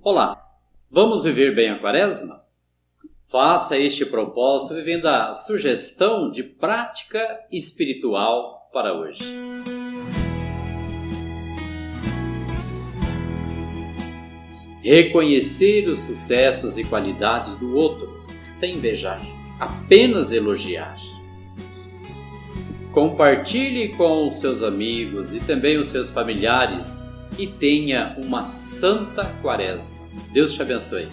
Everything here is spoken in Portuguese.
Olá, vamos viver bem a quaresma? Faça este propósito vivendo a sugestão de prática espiritual para hoje. Reconhecer os sucessos e qualidades do outro, sem invejar, apenas elogiar. Compartilhe com os seus amigos e também os seus familiares e tenha uma santa quaresma. Deus te abençoe.